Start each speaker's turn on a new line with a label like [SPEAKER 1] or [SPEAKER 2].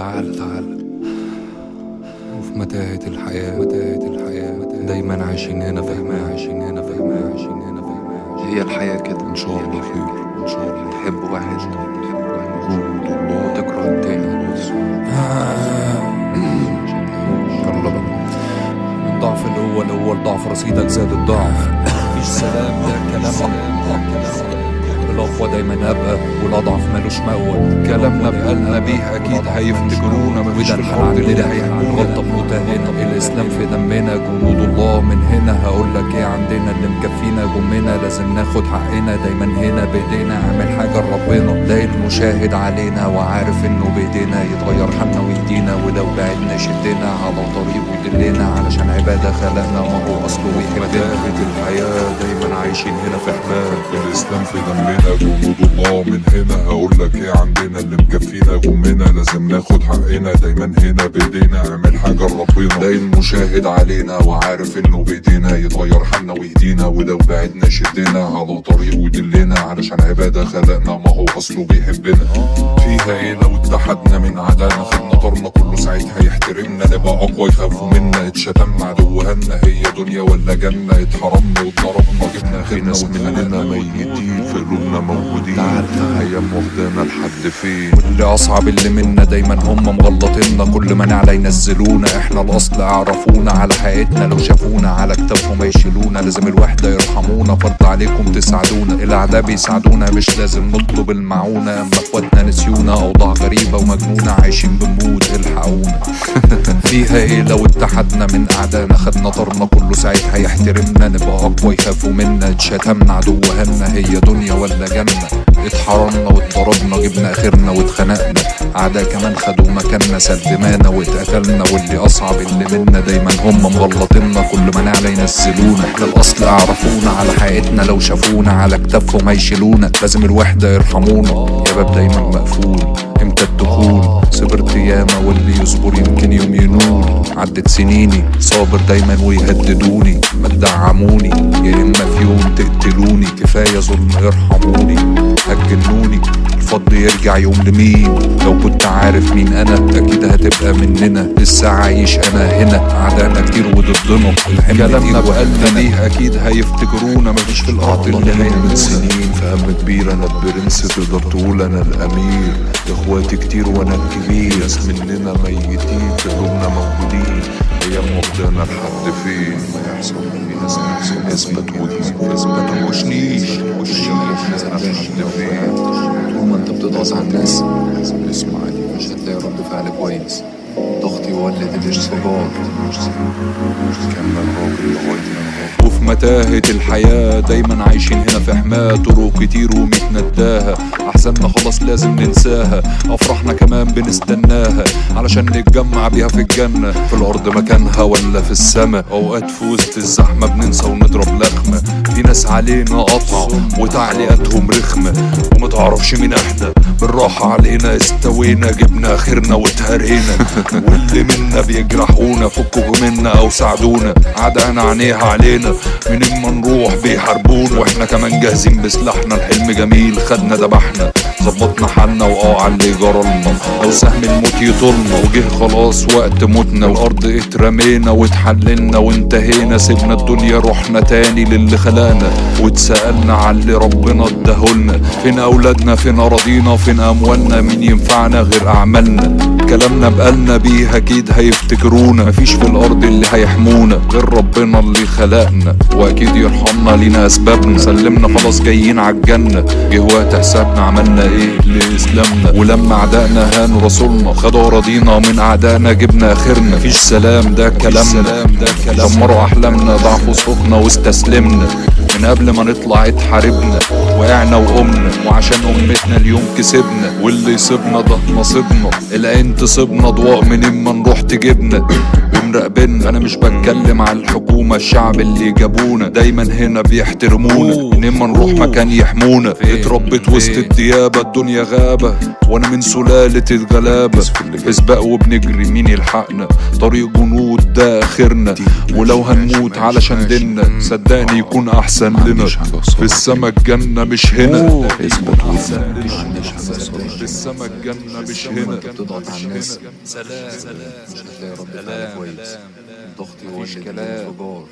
[SPEAKER 1] تعال تعال. وفي متاهة الحياة متاهة الحياة. دايما عايشين هنا حماية عايشين هنا حماية عايشين هنا حماية
[SPEAKER 2] هي الحياة كده.
[SPEAKER 1] إن شاء الله خير. إن شاء الله.
[SPEAKER 2] تحب واحد؟
[SPEAKER 1] وجود الله.
[SPEAKER 2] وتكره التاني.
[SPEAKER 1] يلا بقى. الضعف الأول هو الضعف رصيدك زاد الضعف. مفيش سلام ده كلام. كلام. الأقوى دايما أبقى والأضعف مالوش مأوى. كلامنا بقالنا بيه أكيد هيفتكرونا في الحرب اللي هيعمل غلطة بمتهنا الإسلام في دمنا جنود الله. من هنا هقولك إيه عندنا اللي مكفينا جمنا لازم ناخد حقنا. دايما هنا بإيدينا اعمل حاجة لربنا. ده المشاهد علينا وعارف إنه بإيدينا يتغير حالنا ويهدينا ولو بعدنا يشدنا على طريق ويدلنا علشان عبادة خلقنا ما هو أصله ويحبنا
[SPEAKER 3] الحياة دايما عايشين هنا في حماة. الإسلام في دمنا جنود الله من هنا. هقولك إيه عندنا اللي مكفينا جمنا لازم ناخد حقنا. دايما هنا بإيدينا اعمل حاجة لربنا. ده المشاهد علينا وعارف إنه بإيدينا يتغير حالنا ويهدينا ولو بعدنا يشدنا على طريق ويدلنا علشان عبادة خلقنا. ما هو أصله بيحبنا. فيها إيه لو اتحدنا من عدانا. خدنا طارنا كله ساعتها يحترمنا. نبقى أقوى يخافوا منا. اتشتمنا عدوهنا هي دنيا ولا جنة. اتحرمنا واتضربنا. جبنا في ناس مننا ميتين. في قلوبنا موجودين أيام واخدانا لحد فين؟
[SPEAKER 1] واللي أصعب اللي منا دايما هم مغلطيننا. كل ما نعلى ينزلونا. إحنا الأصل أعرفونا على حقيقتنا لو شافونا على كتافهم يشيلونا لازم الوحدة يرحمونا. فرض عليكم تساعدونا. الأعداء بيساعدونا. مش لازم نطلب المعونة. أما إخواتنا نسيونا. أوضاع غريبة ومجنونة. عايشين بنموت الحقونا. فيها إيه لو اتحدنا من اعدائنا خدنا طارنا كله ساعتها يحترمنا نبقى اقوى يخافوا منا. اتشتمنا عدوهنا هي دنيا ولا جنة؟ اتحرمنا واتضربنا جبنا آخرنا واتخنقنا. أعداء كمان خدوا مكاننا سلمانا واتقتلنا. واللي أصعب اللي منا دايما هم مغلطيننا. كل ما نعلى ينزلونا. إحنا الأصل أعرفونا على حقيقتنا لو شافونا على كتافهم هيشيلونا. لازم الوحدة يرحمونا. يا باب دايما مقفول. Martezinini صابر دايما ويهددوني. ما تدعموني. يا إما في يوم تقتلوني. كفاية ظلم ارحموني هتجنوني الفضل يرجع يوم لمين؟ لو كنت عارف مين أنا أكيد هتبقى مننا. لسه عايش أنا هنا. اعدائنا كتير وضدنا. كلامنا بقلنا ليه أكيد هيفتكرونا. مفيش في الأرض اللي
[SPEAKER 3] من سنين. في هم كبير أنا البرنس. تقدر تقول أنا الأمير. إخواتي كتير وأنا الكبير. ناس مننا ميتين. في قلوبنا موجودين أيام واخدانا لحد فين ما يحصل اثبت وجهك اثبت وشنيش أيام واخدانا لحد فين
[SPEAKER 2] طول ما انت بتضغط على الناس اسمعني مش هتلاقي رد فعل كويس. ضغط يولد الانفجار
[SPEAKER 3] كان الراجل لغاية
[SPEAKER 1] وفي متاهة الحياة دايما عايشين هنا في حماة. طرق كتير ومتنداها أحزاننا خلاص لازم ننساها. أفراحنا كمان بنستناها. علشان نتجمع بيها في الجنة. في الأرض مكانها ولا في السما. أوقات في وسط الزحمة بننسى ونضرب لخمة. في ناس علينا قطع وتعليقاتهم رخمة. ومتعرفش مين إحنا. بالراحة علينا استوينا جبنا آخرنا واتهرينا. واللي منا بيجرحونا فكوا منا أو ساعدونا. عدانا عينيها علينا. منين ما نروح بيحاربونا. وإحنا كمان جاهزين بسلاحنا. الحلم جميل خدنا دبحنا ظبطنا حالنا وآه على اللي جرالنا. أو سهم الموت يطولنا. وجه خلاص وقت موتنا. والأرض اترمينا واتحللنا وانتهينا. سيبنا الدنيا رحنا تاني للي خلقنا. واتسألنا على اللي ربنا اداهولنا فين أولادنا؟ فين أراضينا؟ فين أموالنا؟ مين ينفعنا غير أعمالنا؟ كلامنا بقالنا بيه أكيد هيفتكرونا. مفيش في الأرض اللي هيحمونا غير ربنا اللي خلقنا. وأكيد يرحمنا لينا أسبابنا. سلمنا خلاص جايين عالجنة جه وقت حسابنا عملنا إيه لإسلامنا. ولما اعدائنا هانوا رسولنا. خدوا أراضينا من أعدائنا جبنا آخرنا. مفيش سلام ده كلامنا. دمروا أحلامنا ضعفوا صوتنا واستسلمنا. من قبل ما نطلع اتحاربنا وقعنا وقمنا وعشان أمتنا اليوم كسبنا واللي يصيبنا ده نصيبنا العين تصيبنا ضواء منين ما نروح تجيبنا. ومراقبنا أنا مش بتكلم على الحكومة الشعب اللي جابونا. دايما هنا بيحترمونا. منين ما نروح مكان يحمونا. اتربيت وسط الديابة الدنيا غابة. وأنا من سلالة الغلابة. في سباق وبنجري مين يلحقنا؟ طريق جنود ده اخرنا ولو هنموت علشان ديننا صدقني يكون أحسن لنا. في السما الجنة مش هنا.
[SPEAKER 3] اثبت وجهك
[SPEAKER 1] السما الجنة مش هنا
[SPEAKER 2] بتضغط على الناس
[SPEAKER 1] سلام.
[SPEAKER 2] فعل
[SPEAKER 1] سلام
[SPEAKER 2] كويس ضغطي هو اللي. انفجار